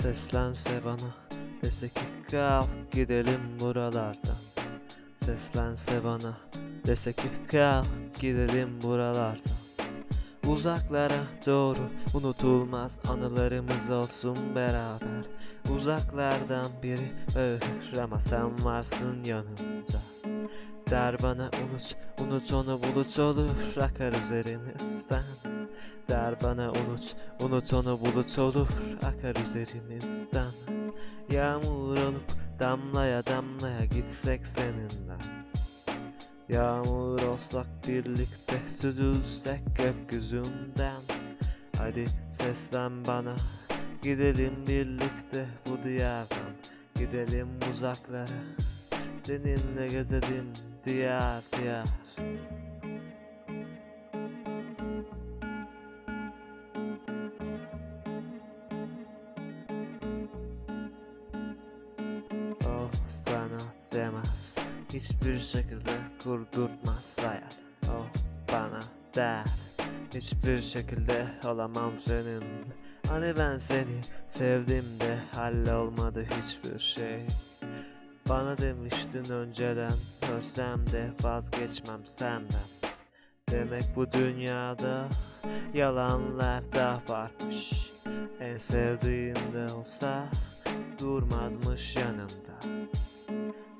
Seslense bana dese ki kalk gidelim buralardan. Seslense bana dese ki kalk gidelim buralardan. Uzaklara doğru unutulmaz anılarımız olsun beraber. Uzaklardan biri bağırır ama sen varsın yanımda. Der bana unut, unut onu bulut olur akar üzerimizden Der bana unut, unut onu bulut olur akar üzerimizden Yağmur olup damlaya damlaya gitsek seninle. Yağmur olsak birlikte süzülsek gökyüzünden. Hadi seslen bana gidelim birlikte bu diyardan. Gidelim uzaklara seninle gezelim diyar diyar demez Hiçbir şekilde kurdurtmaz hayat. Oh bana der. Hiçbir şekilde olamam senin. Hani ben seni sevdim de hallolmadı hiçbir şey. Bana demiştin önceden Ölsem de vazgeçmem senden. Demek bu dünyada yalanlar da varmış. En sevdiğinde olsa durmazmış yanında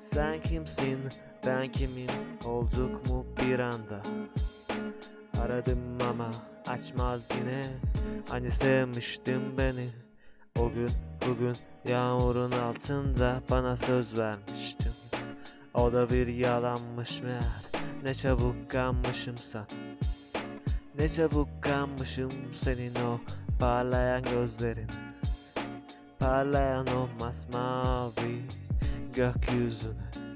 Sen kimsin? Ben kimim? Olduk mu bir anda? Aradım ama açmaz yine. Hani sevmiştin beni. O gün bugün yağmurun altında bana söz vermiştin. O da bir yalanmış meğer. Ne çabuk kanmışım sana Ne çabuk kanmışım senin o parlayan gözlerin. Parlayan o masmavi gökyüzüne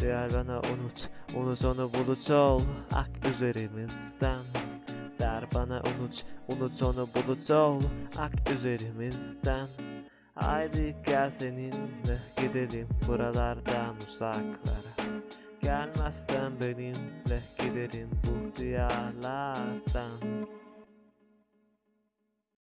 Diğer bana unut, unut onu bulut ol. Ak üzerimizden. Der bana unut, unut onu bulut ol. Ak üzerimizden. Haydi gel seninle gidelim buralardan uzaklara. Gelmezsen benimle giderim bu diyarlardan